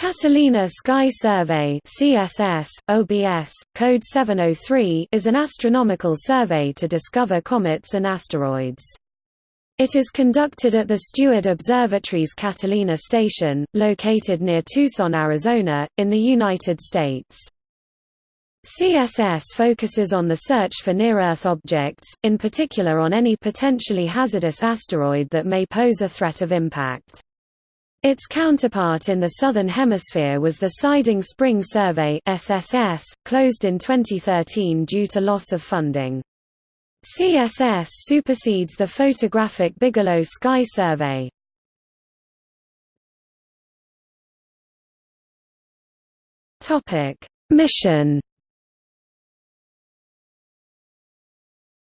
Catalina Sky Survey CSS, OBS, code 703 is an astronomical survey to discover comets and asteroids. It is conducted at the Steward Observatory's Catalina Station, located near Tucson, Arizona, in the United States. CSS focuses on the search for near-Earth objects, in particular on any potentially hazardous asteroid that may pose a threat of impact. Its counterpart in the Southern Hemisphere was the Siding Spring Survey SSS, closed in 2013 due to loss of funding. CSS supersedes the photographic Bigelow Sky Survey. Mission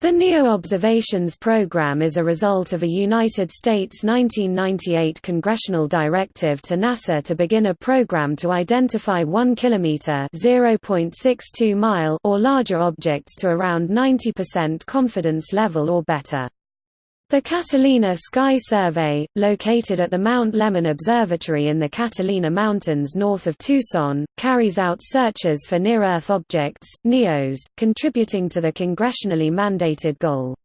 The NEO Observations Program is a result of a United States 1998 congressional directive to NASA to begin a program to identify 1 kilometer (0.62 mile) or larger objects to around 90% confidence level or better. The Catalina Sky Survey, located at the Mount Lemmon Observatory in the Catalina Mountains north of Tucson, carries out searches for near-Earth objects NEOs, contributing to the congressionally mandated goal.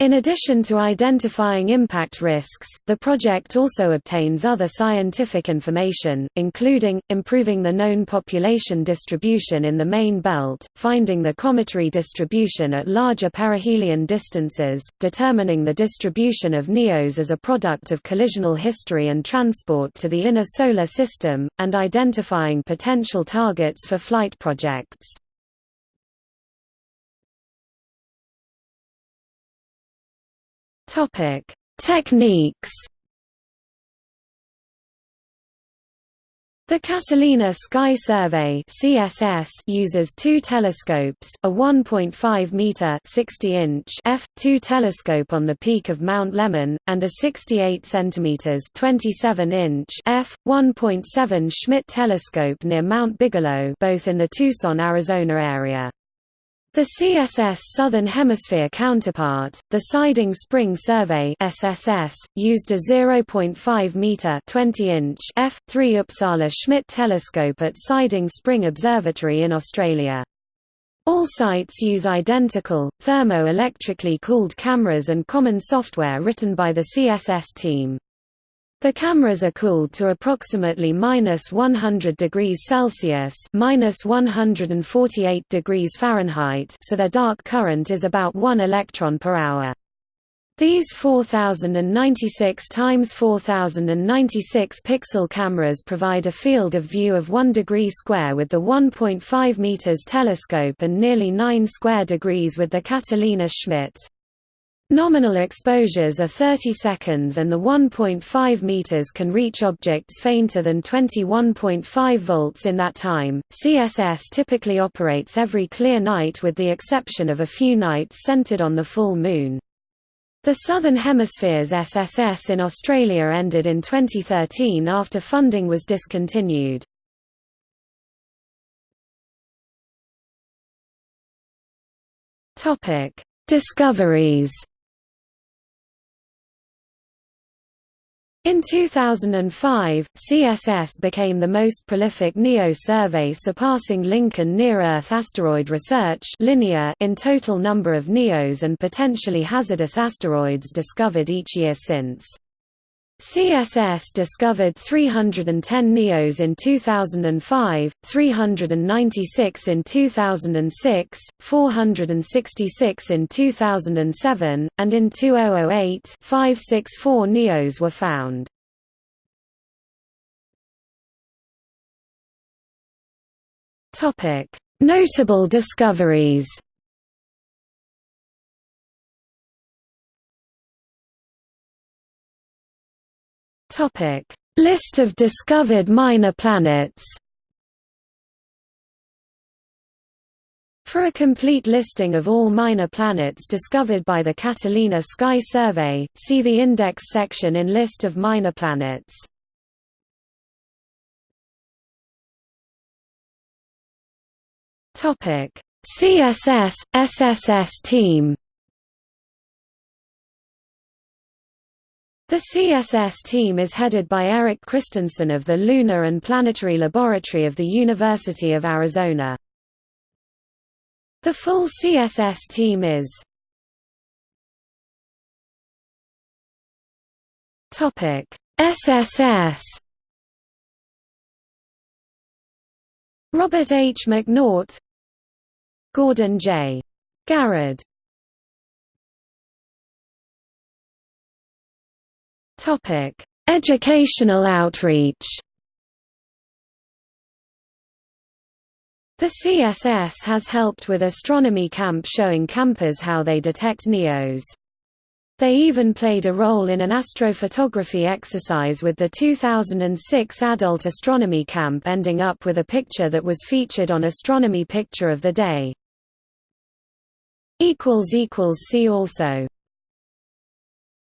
In addition to identifying impact risks, the project also obtains other scientific information, including, improving the known population distribution in the main belt, finding the cometary distribution at larger perihelion distances, determining the distribution of NEOs as a product of collisional history and transport to the inner solar system, and identifying potential targets for flight projects. Topic: Techniques. The Catalina Sky Survey (CSS) uses two telescopes, a 1.5 meter (60-inch) f2 telescope on the peak of Mount Lemmon and a 68 centimeters (27-inch) f1.7 Schmidt telescope near Mount Bigelow, both in the Tucson, Arizona area. The CSS Southern Hemisphere counterpart, the Siding Spring Survey SSS, used a 0.5 meter (20-inch) f3 Uppsala Schmidt telescope at Siding Spring Observatory in Australia. All sites use identical, thermo-electrically cooled cameras and common software written by the CSS team. The cameras are cooled to approximately minus 100 degrees Celsius minus 148 degrees Fahrenheit so their dark current is about 1 electron per hour. These 4096 x 4096 pixel cameras provide a field of view of 1 degree square with the 1.5 meters telescope and nearly 9 square degrees with the Catalina Schmidt. Nominal exposures are 30 seconds and the 1.5 meters can reach objects fainter than 21.5 volts in that time. CSS typically operates every clear night with the exception of a few nights centered on the full moon. The Southern Hemisphere's SSS in Australia ended in 2013 after funding was discontinued. Topic: Discoveries In 2005, CSS became the most prolific NEO survey surpassing Lincoln Near-Earth Asteroid Research in total number of NEOs and potentially hazardous asteroids discovered each year since. CSS discovered 310 NEOs in 2005, 396 in 2006, 466 in 2007, and in 2008 564 NEOs were found. Notable discoveries Topic: List of discovered minor planets. For a complete listing of all minor planets discovered by the Catalina Sky Survey, see the Index section in List of minor planets. Topic: CSS SSS team The CSS team is headed by Eric Christensen of the Lunar and Planetary Laboratory of the University of Arizona. The full CSS team is SSS Robert H. McNaught Gordon J. Garradd Topic: Educational outreach. The CSS has helped with Astronomy Camp showing campers how they detect NEOs. They even played a role in an astrophotography exercise with the 2006 Adult Astronomy Camp ending up with a picture that was featured on Astronomy Picture of the Day. See also